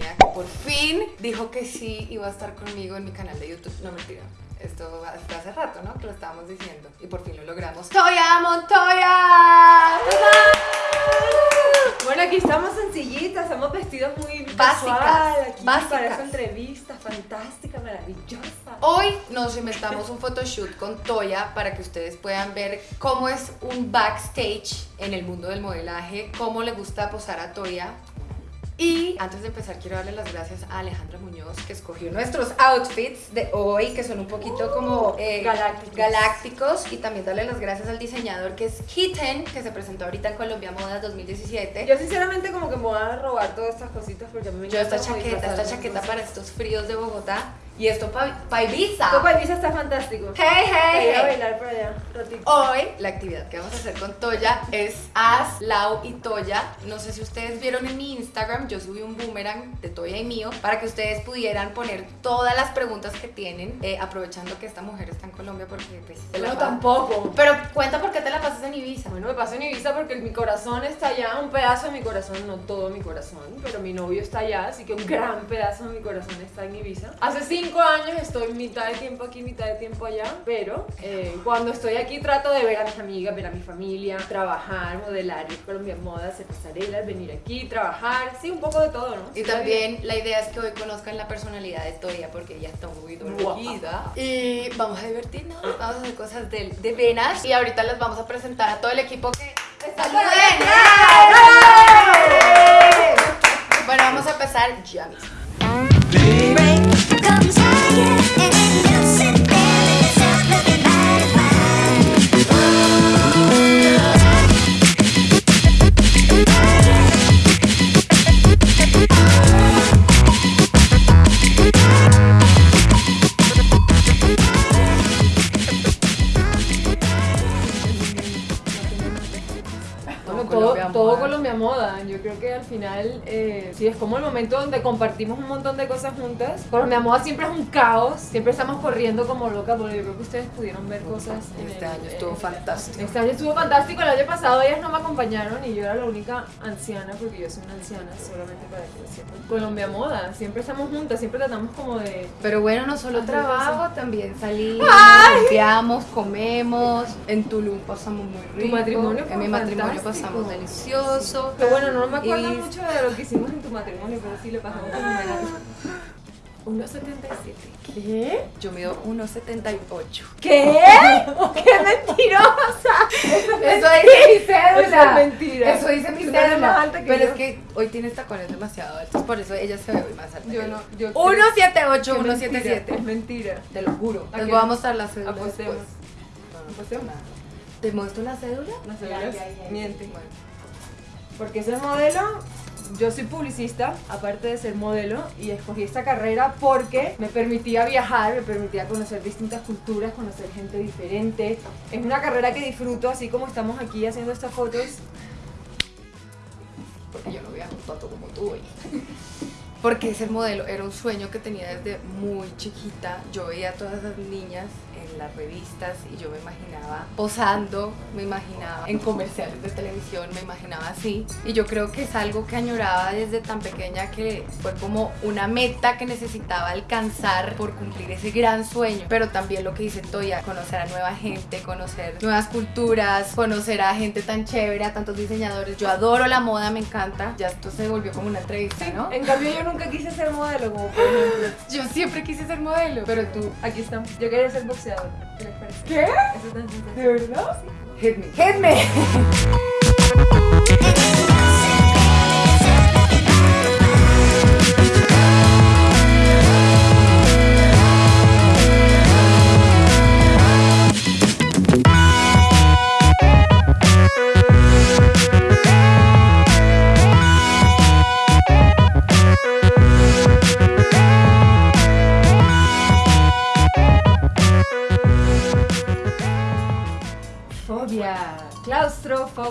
que por fin dijo que sí iba a estar conmigo en mi canal de YouTube. No mentira. Esto hasta hace rato, ¿no? Que lo estábamos diciendo. Y por fin lo logramos. ¡Toya Montoya! Bueno, aquí estamos sencillitas, hemos vestidos muy Básicas, casual aquí básicas. para esta entrevista fantástica, maravillosa. Hoy nos inventamos un photoshoot con Toya para que ustedes puedan ver cómo es un backstage en el mundo del modelaje, cómo le gusta posar a Toya. Y antes de empezar quiero darle las gracias a Alejandra Muñoz que escogió nuestros outfits de hoy que son un poquito como eh, Galácticos. galácticos y también darle las gracias al diseñador que es Hiten que se presentó ahorita en Colombia Moda 2017. Yo sinceramente como que me voy a robar todas estas cositas porque a mí me Yo esta chaqueta, esta chaqueta para estos fríos de Bogotá y esto para Ibiza. Tu país está fantástico. Hey, hey, Voy a hey. bailar por allá, ratito. Hoy la actividad que vamos a hacer con Toya es As, Lau y Toya. No sé si ustedes vieron en mi Instagram, yo subí un boomerang de Toya y mío para que ustedes pudieran poner todas las preguntas que tienen, eh, aprovechando que esta mujer está en Colombia porque pues No, pa- tampoco. Pero cuenta por qué te la pasas en Ibiza. Bueno, me paso en Ibiza porque mi corazón está allá, un pedazo de mi corazón, no todo mi corazón, pero mi novio está allá, así que un gran pedazo de mi corazón está en Ibiza. Hace cinco años estoy mitad de tiempo aquí, mitad de tiempo allá, pero eh, cuando estoy aquí trato de ver a mis amigas, ver a mi familia, trabajar, modelar, ir Colombia Moda, hacer pasarelas, venir aquí, trabajar, sí, un poco de todo, ¿no? Y también la idea es que hoy conozcan la personalidad de Toya porque ella está muy dormida. Y vamos a divertirnos, vamos a hacer cosas de, de venas. Y ahorita les vamos a presentar a todo el equipo que está. Bueno, vamos a empezar ya mismo. Sí, es como el momento donde compartimos un montón de cosas juntas. Colombia Moda siempre es un caos, siempre estamos corriendo como locas, porque yo creo que ustedes pudieron ver cosas. Este el- año estuvo fantástico. Este año estuvo fantástico, el año pasado ellas no me acompañaron y yo era la única anciana, porque yo soy una anciana, solamente para que lo sepan. Colombia Moda, siempre estamos juntas, siempre tratamos como de... Pero bueno, no solo trabajo, también salimos, limpiamos, comemos. En Tulum pasamos muy rico. matrimonio fue En mi matrimonio pasamos delicioso. Que bueno, no me acuerdo Y- mucho de lo que hicimos en tu matrimonio, pero sí le pasamos fenomenal. 1.77. ¿Qué? Yo mido 1,78. ¿Qué? ¡Qué mentirosa! Eso dice mi cédula. Eso es mentira. Eso dice mi cédula. más alta que Pero yo. es que hoy tienes tacones demasiado altos, por eso ella se ve hoy más alta. Yo no, yo. yo 178, Qué mentira, 177. Es mentira. Te lo juro. ¿A Les voy a mostrar la cédula Apostemos. después. Apostemos. ¿Te muestro la cédula? No sé, ¿verdad? Miente. Bueno. Porque ese modelo, yo soy publicista, aparte de ser modelo, y escogí esta carrera porque me permitía viajar, me permitía conocer distintas culturas, conocer gente diferente. Es una carrera que disfruto, así como estamos aquí haciendo estas fotos. porque yo no viajo tanto como tú hoy. Porque ser modelo era un sueño que tenía desde muy chiquita. Yo veía a todas esas niñas en las revistas y yo me imaginaba posando, me imaginaba en comerciales de televisión, me imaginaba así. Y yo creo que es algo que añoraba desde tan pequeña que fue como una meta que necesitaba alcanzar por cumplir ese gran sueño. Pero también lo que dice Toya, conocer a nueva gente, conocer nuevas culturas, conocer a gente tan chévere, a tantos diseñadores. Yo adoro la moda, me encanta. Ya esto se volvió como una entrevista, ¿no? En cambio, yo nunca quise ser modelo, como por ejemplo. Yo siempre quise ser modelo, pero tú, Aquí estamos. Yo quería ser boxeador. ¿Qué les parece? ¿qué? Eso es tan sencillo. ¿De verdad? Hit me. Hit me.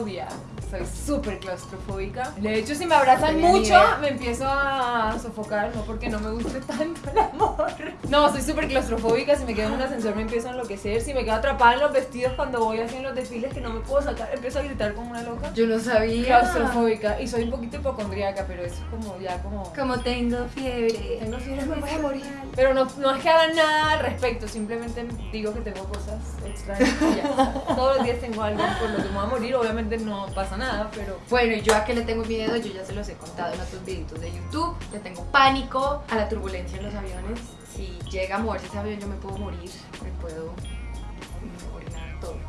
Oh yeah. Soy súper claustrofóbica. De hecho, si me abrazan mucho, me empiezo a sofocar, no porque no me guste tanto el amor. No, soy súper claustrofóbica. Si me quedo en un ascensor, me empiezo a enloquecer. Si me quedo atrapada en los vestidos cuando voy así en los desfiles que no me puedo sacar, empiezo a gritar como una loca. Yo no sabía. Claustrofóbica. Y soy un poquito hipocondríaca, pero eso es como ya como. Como tengo fiebre. Tengo fiebre me voy a morir. Pero no, no es que haga nada al respecto, simplemente digo que tengo cosas extrañas. y ya está. Todos los días tengo algo por lo que me voy a morir, obviamente no pasa nada, pero Bueno, y yo a qué le tengo miedo, yo ya se los he contado en otros videitos de YouTube. Le tengo pánico a la turbulencia en los aviones. Si llega a moverse ese avión, yo me puedo morir. Me puedo.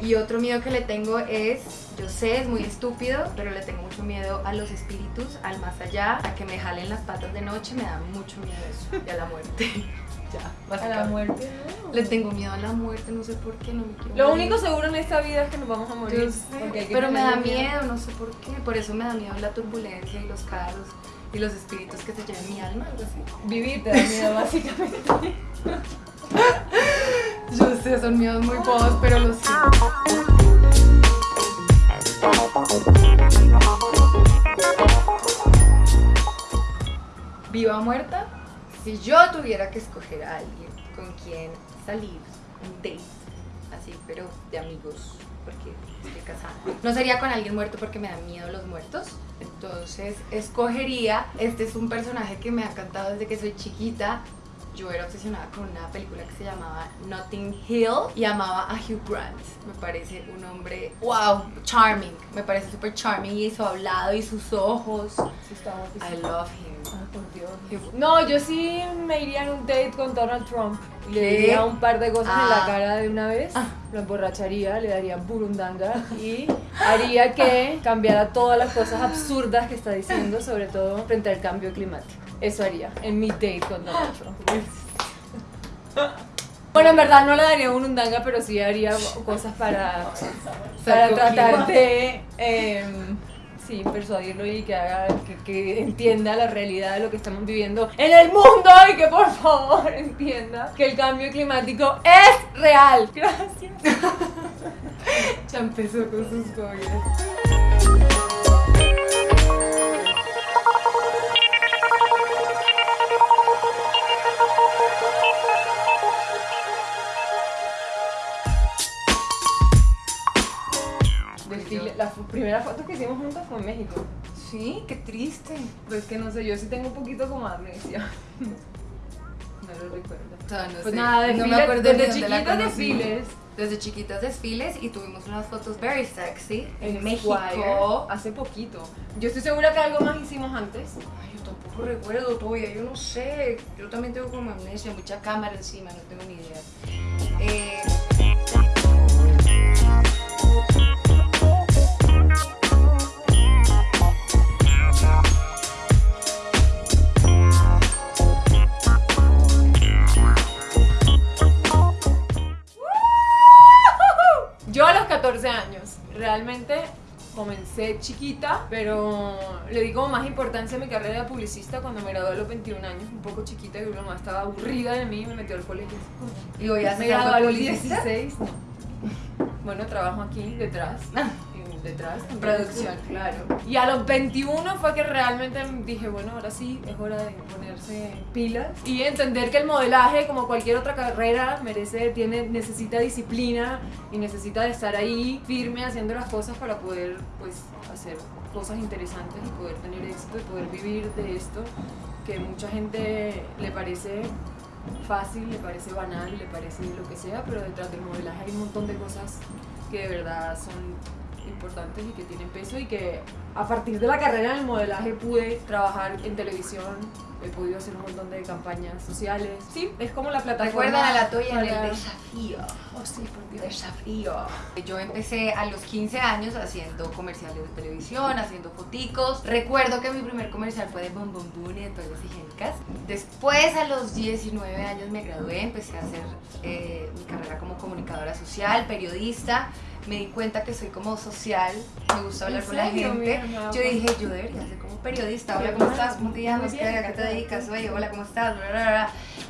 Y otro miedo que le tengo es, yo sé, es muy estúpido, pero le tengo mucho miedo a los espíritus, al más allá, a que me jalen las patas de noche, me da mucho miedo eso. Y a la muerte. ya, a la muerte no. Le tengo miedo a la muerte, no sé por qué, no me quiero Lo morir. único seguro en esta vida es que nos vamos a morir. Sé, pero me da miedo, no sé por qué. Por eso me da miedo la turbulencia y los carros y los espíritus que se lleven mi alma, algo así. Vivir te da miedo, básicamente. Yo sé, son miedos muy bobos, pero los siento. Viva o muerta, si yo tuviera que escoger a alguien con quien salir, un date, así, pero de amigos, porque estoy casada. No sería con alguien muerto porque me dan miedo los muertos. Entonces escogería, este es un personaje que me ha encantado desde que soy chiquita. Yo era obsesionada con una película que se llamaba Notting Hill y amaba a Hugh Grant. Me parece un hombre, wow, charming. Me parece súper charming y su hablado y sus ojos. I love him. Por Dios. No, yo sí me iría en un date con Donald Trump. Le ¿Qué? diría un par de cosas en la Ah. cara de una vez, Ah. lo emborracharía, le daría burundanga y haría que cambiara todas las cosas absurdas que está diciendo, sobre todo frente al cambio climático. Eso haría en mi date con Donald Trump. Bueno, en verdad no le daría burundanga, pero sí haría cosas para, para tratar de em, persuadirlo y que haga entienda la realidad de lo que estamos viviendo en el mundo y que por favor entienda que el cambio climático es real. Gracias. Ya empezó con sus fobias. Primera foto que hicimos juntas fue en México. Sí, qué triste. Pues que no sé, yo sí tengo un poquito como amnesia. No lo recuerdo. O sea, no Pues sé, nada, no desfiles, me acuerdo desde conocí. desfiles. Desde chiquitas desfiles y tuvimos unas fotos very sexy en, En México. México hace poquito. Yo estoy segura que algo más hicimos antes. Ay, yo tampoco recuerdo todavía, yo no sé. Yo también tengo como amnesia, mucha cámara encima, no tengo ni idea. Eh, chiquita, pero le di como más importancia a mi carrera de publicista cuando me gradué a los 21 años, un poco chiquita, que mi mamá estaba aburrida de mí y me metió al colegio. y voy a Me gradué a los publicista. 16. no. Bueno, trabajo aquí detrás. detrás. en Producción, claro. Y a los 21 fue que realmente dije, bueno, ahora sí, es hora de ponerse pilas y entender que el modelaje, como cualquier otra carrera, merece, tiene, necesita disciplina y necesita de estar ahí firme haciendo las cosas para poder, pues, hacer cosas interesantes y poder tener éxito y poder vivir de esto que mucha gente le parece fácil, le parece banal, le parece lo que sea, pero detrás del modelaje hay un montón de cosas que de verdad son importantes y que tienen peso y que a partir de la carrera en el modelaje pude trabajar en televisión, he podido hacer un montón de campañas sociales. Sí, es como la plataforma. Recuerdan a la Toya en para- el desafío. Oh, sí, por Dios. Desafío. Yo empecé a los 15 años haciendo comerciales de televisión, haciendo foticos. Recuerdo que mi primer comercial fue de Bon Bon Boon y de Toallas Higiénicas. Después, a los 19 años, me gradué, empecé a hacer eh, mi carrera como comunicadora social, periodista. Me di cuenta que soy como social, me gusta hablar ¿En con la gente. Yo dije, yo debería ser como periodista. Hola, ¿cómo estás? ¿Cómo te llamas? bien, ¿A qué te dedicas? Oye, hola, ¿cómo estás?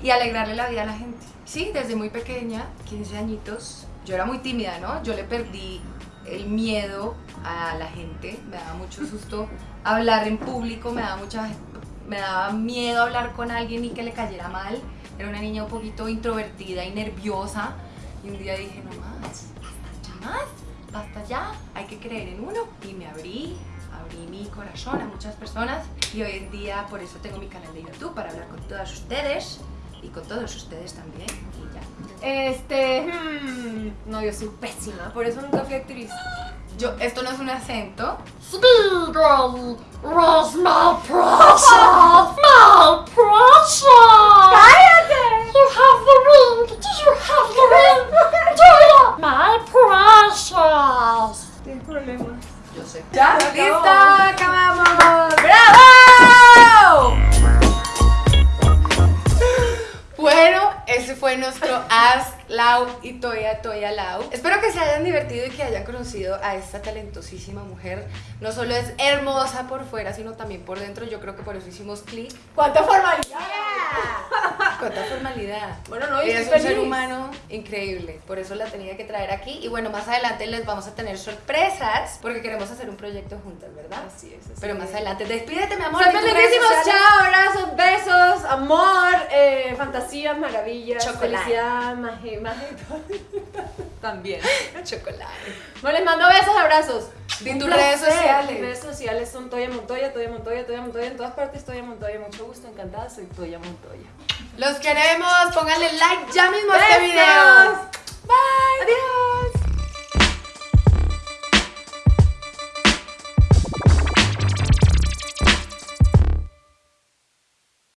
Y alegrarle la vida a la gente. Sí, desde muy pequeña, 15 añitos, yo era muy tímida, ¿no? Yo le perdí el miedo a la gente, me daba mucho susto hablar en público, me daba mucha me daba miedo hablar con alguien y que le cayera mal. Era una niña un poquito introvertida y nerviosa. Y un día dije, no más, basta ya más, basta ya, hay que creer en uno. Y me abrí, abrí mi corazón a muchas personas. Y hoy en día por eso tengo mi canal de YouTube para hablar con todas ustedes y con todos ustedes también. Y ya. Este, hmm, no, yo soy pésima, por eso nunca fui actriz. Yo, esto no es un acento. ¡Cállate! You have the ring. Do you have the ring? Do you? My precious. Yo sé. ¡Ya! ¡Listo! ¡Acabamos! ¡Bravo! Bueno, ese fue nuestro Ask Lau y Toya Toya Lau. Espero que se hayan divertido y que hayan conocido a esta talentosísima mujer. No solo es hermosa por fuera, sino también por dentro. Yo creo que por eso hicimos clic. ¡Cuánta formalidad! Cuánta formalidad. Bueno, no, Ella es un ser humano increíble. Por eso la tenía que traer aquí. Y bueno, más adelante les vamos a tener sorpresas porque queremos hacer un proyecto juntas, ¿verdad? Así es, así Pero más adelante. Despídete, mi amor. Sociales. chao, abrazos, besos, amor, eh, fantasías, maravillas, Chocolate. felicidad, magia, magia. También. Chocolate. Bueno, les mando besos, abrazos. Di tus redes sociales. Mis redes sociales son Toya Montoya, Toya Montoya, Toya Montoya. En todas partes Toya Montoya. Mucho gusto, encantada. Soy Toya Montoya. Los queremos. Pónganle like ya mismo a este video. Bye. Adiós.